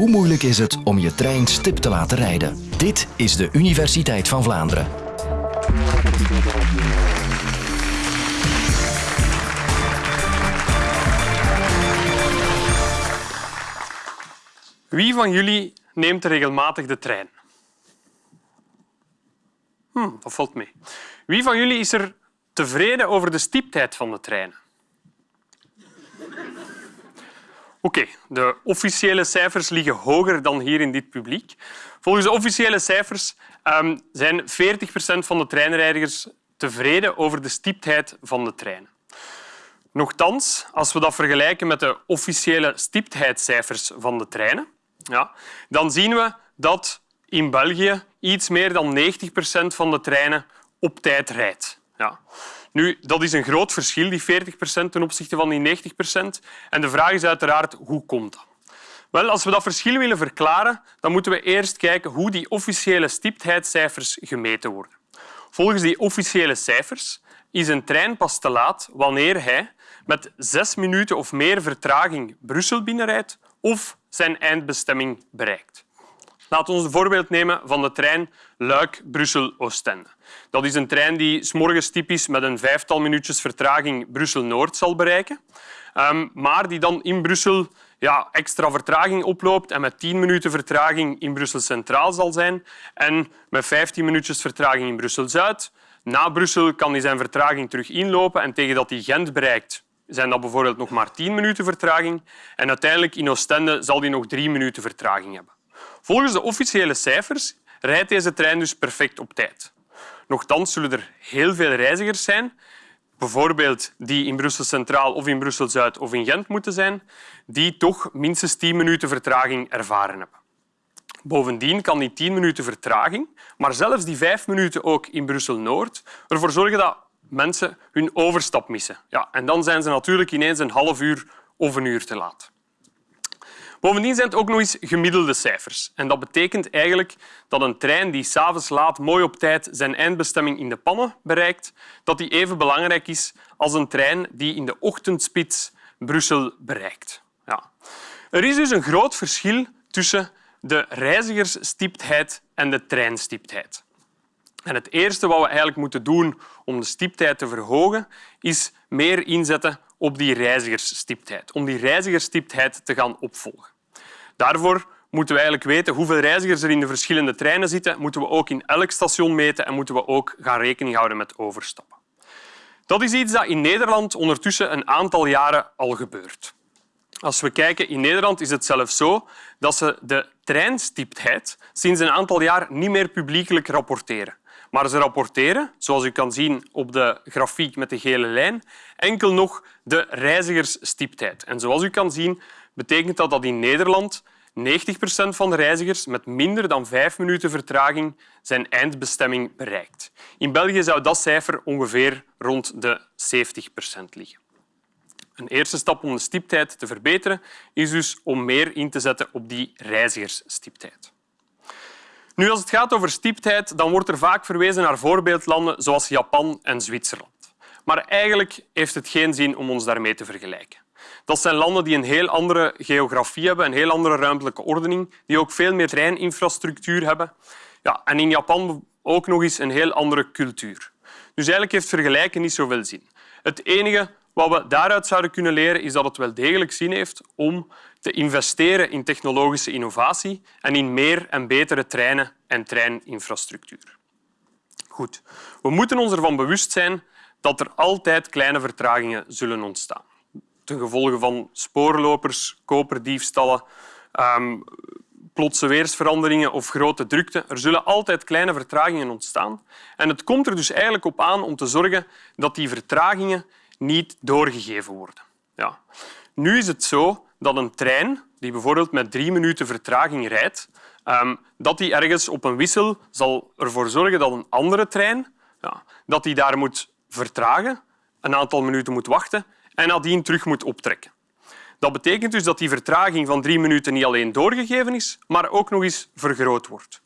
Hoe moeilijk is het om je trein stip te laten rijden? Dit is de Universiteit van Vlaanderen. Wie van jullie neemt regelmatig de trein? Hm, dat valt mee. Wie van jullie is er tevreden over de stiptheid van de treinen? Oké, de officiële cijfers liggen hoger dan hier in dit publiek. Volgens de officiële cijfers um, zijn 40 procent van de treinreizigers tevreden over de stiptheid van de treinen. Nochtans, als we dat vergelijken met de officiële stiptheidscijfers van de treinen, ja, dan zien we dat in België iets meer dan 90 procent van de treinen op tijd rijdt. Ja. Nu, dat is een groot verschil, die 40 procent ten opzichte van die 90 procent. En de vraag is uiteraard, hoe komt dat? Wel, als we dat verschil willen verklaren, dan moeten we eerst kijken hoe die officiële stiptheidscijfers gemeten worden. Volgens die officiële cijfers is een trein pas te laat wanneer hij met zes minuten of meer vertraging Brussel binnenrijdt of zijn eindbestemming bereikt. Laten we een voorbeeld nemen van de trein Luik-Brussel-Oostende. Dat is een trein die s morgens typisch met een vijftal minuutjes vertraging Brussel-Noord zal bereiken, ehm, maar die dan in Brussel ja, extra vertraging oploopt en met 10 minuten vertraging in Brussel Centraal zal zijn en met 15 minuutjes vertraging in Brussel Zuid. Na Brussel kan hij zijn vertraging terug inlopen en tegen dat hij Gent bereikt zijn dat bijvoorbeeld nog maar 10 minuten vertraging en uiteindelijk in Oostende zal hij nog drie minuten vertraging hebben. Volgens de officiële cijfers rijdt deze trein dus perfect op tijd. Nochtans zullen er heel veel reizigers zijn, bijvoorbeeld die in Brussel Centraal of in Brussel Zuid of in Gent moeten zijn, die toch minstens 10 minuten vertraging ervaren hebben. Bovendien kan die 10 minuten vertraging, maar zelfs die 5 minuten ook in Brussel Noord, ervoor zorgen dat mensen hun overstap missen. Ja, en dan zijn ze natuurlijk ineens een half uur of een uur te laat. Bovendien zijn het ook nog eens gemiddelde cijfers. En dat betekent eigenlijk dat een trein die s'avonds laat mooi op tijd zijn eindbestemming in de pannen bereikt, dat die even belangrijk is als een trein die in de ochtendspits Brussel bereikt. Ja. Er is dus een groot verschil tussen de reizigersstiptheid en de treinstiptheid. En het eerste wat we eigenlijk moeten doen om de stiptheid te verhogen, is meer inzetten op die reizigersstiptheid, om die reizigersstiptheid te gaan opvolgen. Daarvoor moeten we eigenlijk weten hoeveel reizigers er in de verschillende treinen zitten, moeten we ook in elk station meten en moeten we ook gaan rekening houden met overstappen. Dat is iets dat in Nederland ondertussen een aantal jaren al gebeurt. Als we kijken, in Nederland is het zelfs zo dat ze de treinstiptheid sinds een aantal jaar niet meer publiekelijk rapporteren. Maar ze rapporteren, zoals u kan zien op de grafiek met de gele lijn, enkel nog de reizigersstiptheid. En zoals u kan zien, betekent dat dat in Nederland 90 procent van de reizigers met minder dan vijf minuten vertraging zijn eindbestemming bereikt. In België zou dat cijfer ongeveer rond de 70 procent liggen. Een eerste stap om de stiptheid te verbeteren is dus om meer in te zetten op die reizigersstiptheid. Nu, als het gaat over stiptheid, dan wordt er vaak verwezen naar voorbeeldlanden zoals Japan en Zwitserland. Maar eigenlijk heeft het geen zin om ons daarmee te vergelijken. Dat zijn landen die een heel andere geografie hebben, een heel andere ruimtelijke ordening, die ook veel meer treininfrastructuur hebben. Ja, en in Japan ook nog eens een heel andere cultuur. Dus eigenlijk heeft vergelijken niet zoveel zin. Het enige wat we daaruit zouden kunnen leren is dat het wel degelijk zin heeft om te investeren in technologische innovatie en in meer en betere treinen en treininfrastructuur. Goed. We moeten ons ervan bewust zijn dat er altijd kleine vertragingen zullen ontstaan. Ten gevolge van spoorlopers, koperdiefstallen, um, plotse weersveranderingen of grote drukte. Er zullen altijd kleine vertragingen ontstaan. En het komt er dus eigenlijk op aan om te zorgen dat die vertragingen niet doorgegeven worden. Ja. Nu is het zo dat een trein die bijvoorbeeld met drie minuten vertraging rijdt, ehm, dat die ergens op een wissel zal ervoor zorgen dat een andere trein ja, dat die daar moet vertragen, een aantal minuten moet wachten en nadien terug moet optrekken. Dat betekent dus dat die vertraging van drie minuten niet alleen doorgegeven is, maar ook nog eens vergroot wordt.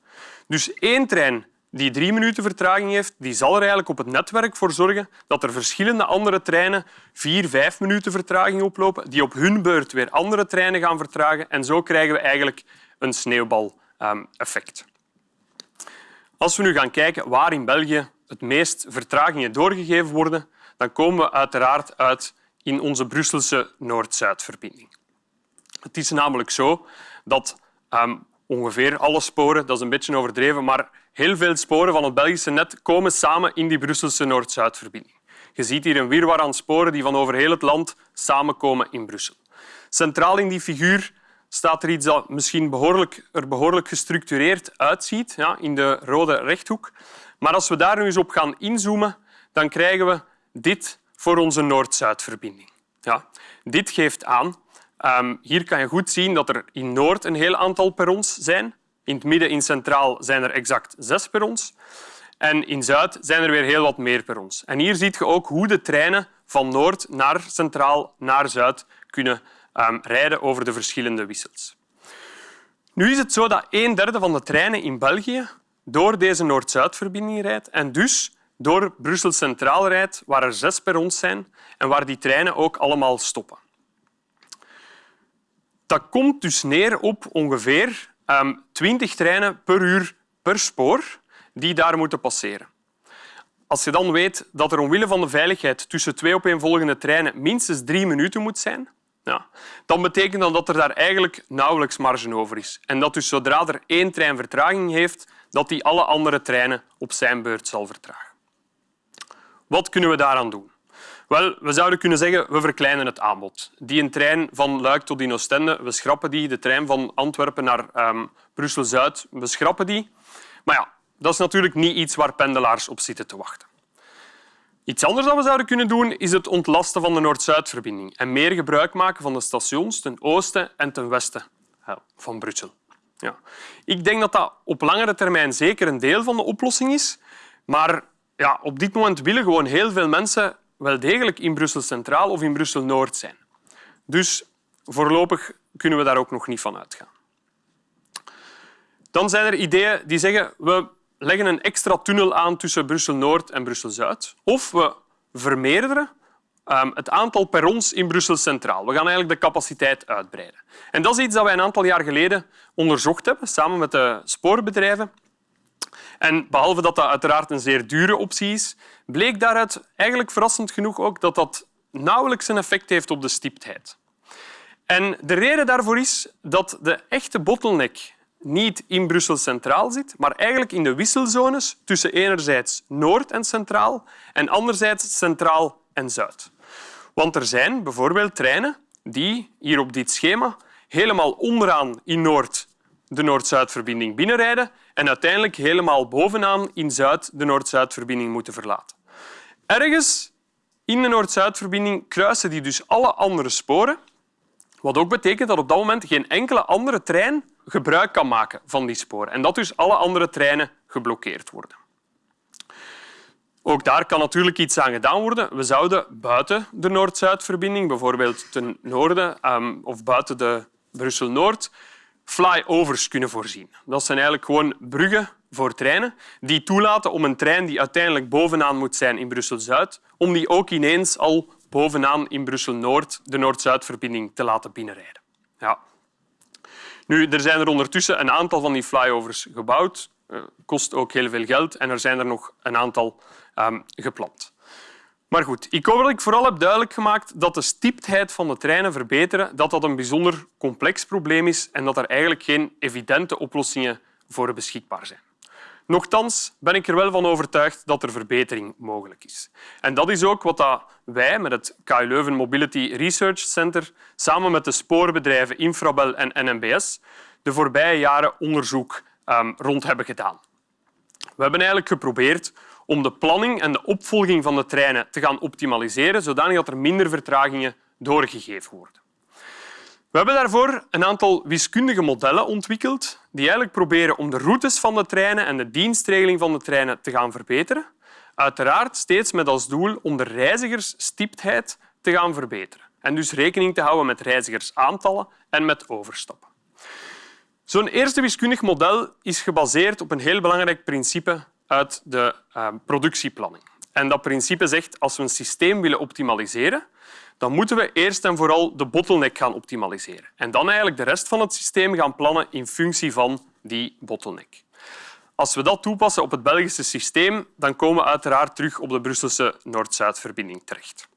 Dus één trein die drie minuten vertraging heeft, die zal er eigenlijk op het netwerk voor zorgen dat er verschillende andere treinen vier, vijf minuten vertraging oplopen, die op hun beurt weer andere treinen gaan vertragen. En zo krijgen we eigenlijk een sneeuwbaleffect. Als we nu gaan kijken waar in België het meest vertragingen doorgegeven worden, dan komen we uiteraard uit in onze Brusselse Noord-Zuidverbinding. Het is namelijk zo dat um, ongeveer alle sporen, dat is een beetje overdreven, maar heel veel sporen van het Belgische net komen samen in die Brusselse Noord-Zuidverbinding. Je ziet hier een wirwar aan sporen die van over heel het land samenkomen in Brussel. Centraal in die figuur staat er iets dat misschien behoorlijk, er behoorlijk gestructureerd uitziet, ja, in de rode rechthoek. Maar als we daar nu eens op gaan inzoomen, dan krijgen we dit voor onze Noord-Zuidverbinding. Ja, dit geeft aan Um, hier kan je goed zien dat er in Noord een heel aantal perrons zijn. In het midden, in Centraal, zijn er exact zes perrons. En in Zuid zijn er weer heel wat meer perrons. En hier zie je ook hoe de treinen van Noord naar Centraal naar Zuid kunnen um, rijden over de verschillende wissels. Nu is het zo dat een derde van de treinen in België door deze Noord-Zuidverbinding rijdt en dus door Brussel Centraal rijdt, waar er zes perrons zijn en waar die treinen ook allemaal stoppen. Dat komt dus neer op ongeveer 20 ehm, treinen per uur per spoor die daar moeten passeren. Als je dan weet dat er omwille van de veiligheid tussen twee opeenvolgende treinen minstens drie minuten moet zijn, dan betekent dat, dat er daar eigenlijk nauwelijks marge over is. En dat dus zodra er één trein vertraging heeft, dat die alle andere treinen op zijn beurt zal vertragen. Wat kunnen we daaraan doen? Wel, we zouden kunnen zeggen, we verkleinen het aanbod. Die een trein van Luik tot in Oostende, we schrappen die. De trein van Antwerpen naar um, Brussel-Zuid, we schrappen die. Maar ja, dat is natuurlijk niet iets waar pendelaars op zitten te wachten. Iets anders dat we zouden kunnen doen, is het ontlasten van de Noord-Zuidverbinding en meer gebruik maken van de stations ten oosten en ten westen van Brussel. Ja. Ik denk dat dat op langere termijn zeker een deel van de oplossing is, maar ja, op dit moment willen gewoon heel veel mensen wel degelijk in Brussel Centraal of in Brussel Noord zijn. Dus voorlopig kunnen we daar ook nog niet van uitgaan. Dan zijn er ideeën die zeggen we leggen een extra tunnel aan tussen Brussel Noord en Brussel Zuid. Of we vermeerderen ehm, het aantal perrons in Brussel Centraal. We gaan eigenlijk de capaciteit uitbreiden. En dat is iets dat wij een aantal jaar geleden onderzocht hebben, samen met de spoorbedrijven. En behalve dat dat uiteraard een zeer dure optie is, bleek daaruit eigenlijk verrassend genoeg ook dat dat nauwelijks een effect heeft op de stiptheid. En de reden daarvoor is dat de echte bottleneck niet in Brussel Centraal zit, maar eigenlijk in de wisselzones tussen enerzijds Noord en Centraal en anderzijds Centraal en Zuid. Want er zijn bijvoorbeeld treinen die hier op dit schema helemaal onderaan in Noord de Noord-Zuidverbinding binnenrijden en uiteindelijk helemaal bovenaan in Zuid de Noord-Zuidverbinding moeten verlaten. Ergens in de Noord-Zuidverbinding kruisen die dus alle andere sporen, wat ook betekent dat op dat moment geen enkele andere trein gebruik kan maken van die sporen en dat dus alle andere treinen geblokkeerd worden. Ook daar kan natuurlijk iets aan gedaan worden. We zouden buiten de Noord-Zuidverbinding, bijvoorbeeld ten noorden um, of buiten de Brussel-Noord, flyovers kunnen voorzien. Dat zijn eigenlijk gewoon bruggen voor treinen die toelaten om een trein die uiteindelijk bovenaan moet zijn in Brussel-Zuid, om die ook ineens al bovenaan in Brussel-Noord de Noord-Zuidverbinding te laten binnenrijden. Ja. Nu, er zijn er ondertussen een aantal van die flyovers gebouwd. Uh, kost ook heel veel geld en er zijn er nog een aantal um, gepland. Maar goed, ik hoop dat ik vooral heb duidelijk gemaakt dat de stiptheid van de treinen verbeteren dat dat een bijzonder complex probleem is en dat er eigenlijk geen evidente oplossingen voor beschikbaar zijn. Nochtans ben ik er wel van overtuigd dat er verbetering mogelijk is. En dat is ook wat wij met het KU Leuven Mobility Research Center samen met de spoorbedrijven Infrabel en NMBS de voorbije jaren onderzoek ehm, rond hebben gedaan. We hebben eigenlijk geprobeerd om de planning en de opvolging van de treinen te gaan optimaliseren, zodanig dat er minder vertragingen doorgegeven worden. We hebben daarvoor een aantal wiskundige modellen ontwikkeld die eigenlijk proberen om de routes van de treinen en de dienstregeling van de treinen te gaan verbeteren. Uiteraard steeds met als doel om de reizigersstiptheid te gaan verbeteren en dus rekening te houden met reizigersaantallen en met overstappen. Zo'n eerste wiskundig model is gebaseerd op een heel belangrijk principe uit de uh, productieplanning. En dat principe zegt als we een systeem willen optimaliseren, dan moeten we eerst en vooral de bottleneck gaan optimaliseren. En dan eigenlijk de rest van het systeem gaan plannen in functie van die bottleneck. Als we dat toepassen op het Belgische systeem, dan komen we uiteraard terug op de Brusselse Noord-Zuid-verbinding terecht.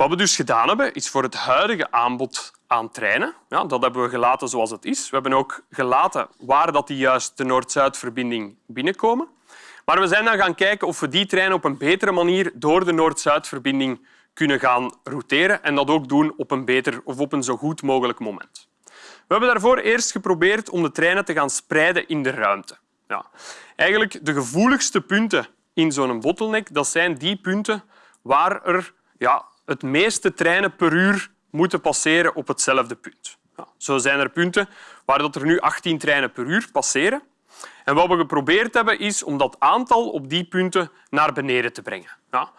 Wat we dus gedaan hebben, is voor het huidige aanbod aan treinen, ja, dat hebben we gelaten zoals het is. We hebben ook gelaten waar dat die juist de Noord-Zuid-verbinding binnenkomen. Maar we zijn dan gaan kijken of we die treinen op een betere manier door de Noord-Zuid-verbinding kunnen gaan routeren en dat ook doen op een beter of op een zo goed mogelijk moment. We hebben daarvoor eerst geprobeerd om de treinen te gaan spreiden in de ruimte. Ja. Eigenlijk de gevoeligste punten in zo'n bottleneck dat zijn die punten waar er ja, het meeste treinen per uur moeten passeren op hetzelfde punt. Zo zijn er punten waar dat er nu 18 treinen per uur passeren. En wat we geprobeerd hebben, is om dat aantal op die punten naar beneden te brengen.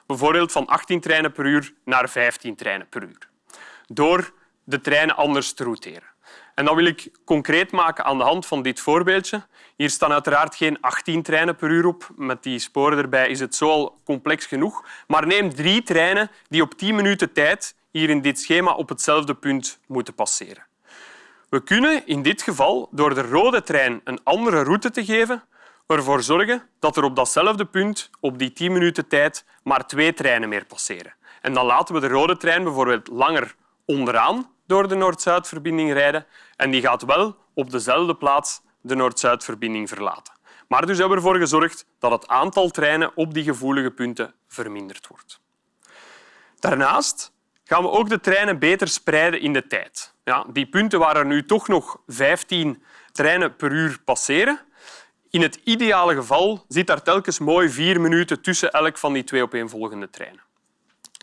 Bijvoorbeeld van 18 treinen per uur naar 15 treinen per uur. Door de treinen anders te routeren. En dat wil ik concreet maken aan de hand van dit voorbeeldje. Hier staan uiteraard geen 18 treinen per uur op. Met die sporen erbij is het zo al complex genoeg. Maar neem drie treinen die op 10 minuten tijd hier in dit schema op hetzelfde punt moeten passeren. We kunnen in dit geval door de rode trein een andere route te geven ervoor zorgen dat er op datzelfde punt op die 10 minuten tijd maar twee treinen meer passeren. En dan laten we de rode trein bijvoorbeeld langer onderaan door de Noord-Zuidverbinding rijden en die gaat wel op dezelfde plaats de Noord-Zuidverbinding verlaten. Maar dus hebben we ervoor gezorgd dat het aantal treinen op die gevoelige punten verminderd wordt. Daarnaast gaan we ook de treinen beter spreiden in de tijd. Ja, die punten waar er nu toch nog 15 treinen per uur passeren, in het ideale geval zit daar telkens mooi vier minuten tussen elk van die twee opeenvolgende treinen.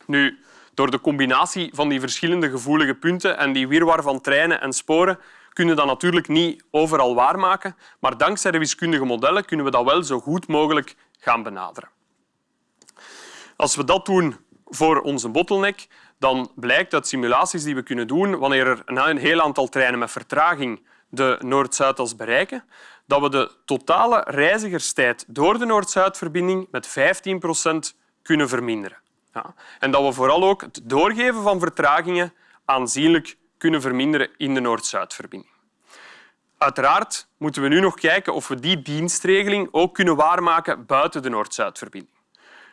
Nu, door de combinatie van die verschillende gevoelige punten en die wirwar van treinen en sporen kunnen we dat natuurlijk niet overal waarmaken, maar dankzij de wiskundige modellen kunnen we dat wel zo goed mogelijk gaan benaderen. Als we dat doen voor onze bottleneck, dan blijkt uit simulaties die we kunnen doen, wanneer er een heel aantal treinen met vertraging de Noord-Zuidas bereiken, dat we de totale reizigerstijd door de Noord-Zuidverbinding met 15 procent kunnen verminderen. En dat we vooral ook het doorgeven van vertragingen aanzienlijk kunnen verminderen in de Noord-Zuidverbinding. Uiteraard moeten we nu nog kijken of we die dienstregeling ook kunnen waarmaken buiten de Noord-Zuidverbinding.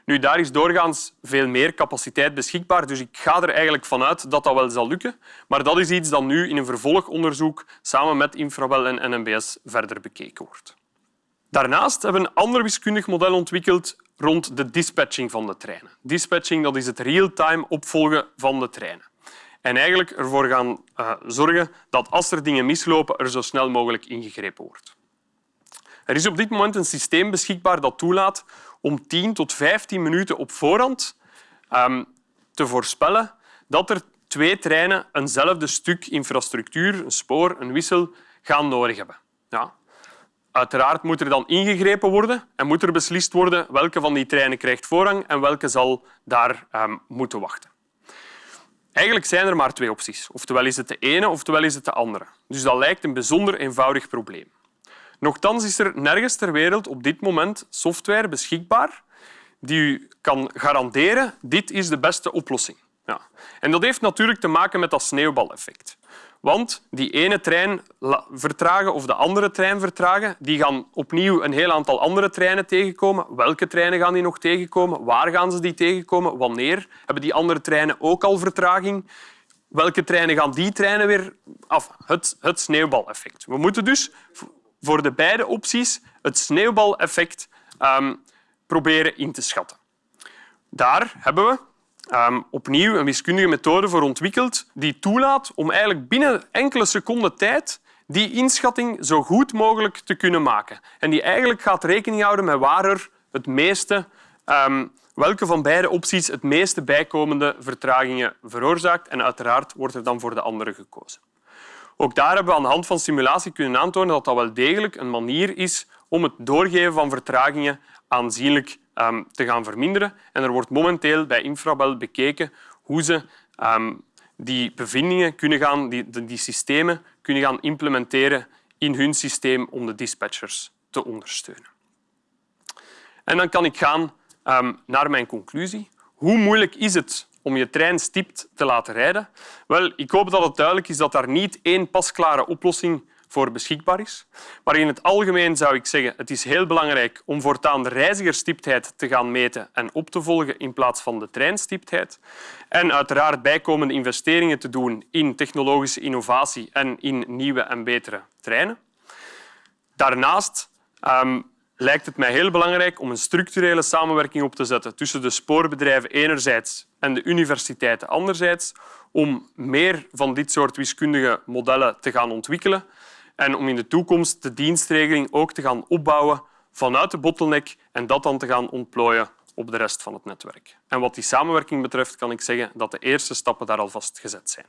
Nu, daar is doorgaans veel meer capaciteit beschikbaar, dus ik ga er eigenlijk vanuit dat dat wel zal lukken. Maar dat is iets dat nu in een vervolgonderzoek samen met Infrawel en NMBS verder bekeken wordt. Daarnaast hebben we een ander wiskundig model ontwikkeld rond de dispatching van de treinen. Dispatching dat is het real-time opvolgen van de treinen. En eigenlijk ervoor gaan uh, zorgen dat als er dingen mislopen, er zo snel mogelijk ingegrepen wordt. Er is op dit moment een systeem beschikbaar dat toelaat om 10 tot 15 minuten op voorhand um, te voorspellen dat er twee treinen eenzelfde stuk infrastructuur, een spoor, een wissel, gaan nodig hebben. Uiteraard moet er dan ingegrepen worden en moet er beslist worden welke van die treinen krijgt voorrang en welke zal daar um, moeten wachten. Eigenlijk zijn er maar twee opties. Oftewel is het de ene, oftewel is het de andere. Dus dat lijkt een bijzonder eenvoudig probleem. Nochtans is er nergens ter wereld op dit moment software beschikbaar die u kan garanderen dit is de beste oplossing. Ja. En dat heeft natuurlijk te maken met dat sneeuwbaleffect. Want die ene trein vertragen of de andere trein vertragen, die gaan opnieuw een heel aantal andere treinen tegenkomen. Welke treinen gaan die nog tegenkomen? Waar gaan ze die tegenkomen? Wanneer? Hebben die andere treinen ook al vertraging? Welke treinen gaan die treinen weer af? Het, het sneeuwbaleffect. We moeten dus voor de beide opties het sneeuwbaleffect um, proberen in te schatten. Daar hebben we um, opnieuw een wiskundige methode voor ontwikkeld die toelaat om eigenlijk binnen enkele seconden tijd die inschatting zo goed mogelijk te kunnen maken. En die eigenlijk gaat rekening houden met waar er het meeste, um, welke van beide opties het meeste bijkomende vertragingen veroorzaakt. En uiteraard wordt er dan voor de andere gekozen. Ook daar hebben we aan de hand van simulatie kunnen aantonen dat dat wel degelijk een manier is om het doorgeven van vertragingen aanzienlijk um, te gaan verminderen. En er wordt momenteel bij Infrabel bekeken hoe ze um, die bevindingen kunnen gaan, die, die systemen kunnen gaan implementeren in hun systeem om de dispatchers te ondersteunen. En dan kan ik gaan ehm, naar mijn conclusie. Hoe moeilijk is het om je trein stipt te laten rijden? Wel, ik hoop dat het duidelijk is dat daar niet één pasklare oplossing voor beschikbaar is. Maar in het algemeen zou ik zeggen het is heel belangrijk om voortaan de reizigerstiptheid te gaan meten en op te volgen in plaats van de treinstiptheid. En uiteraard bijkomende investeringen te doen in technologische innovatie en in nieuwe en betere treinen. Daarnaast um, lijkt het mij heel belangrijk om een structurele samenwerking op te zetten tussen de spoorbedrijven enerzijds en de universiteiten anderzijds, om meer van dit soort wiskundige modellen te gaan ontwikkelen en om in de toekomst de dienstregeling ook te gaan opbouwen vanuit de bottleneck en dat dan te gaan ontplooien op de rest van het netwerk. En wat die samenwerking betreft kan ik zeggen dat de eerste stappen daar alvast gezet zijn.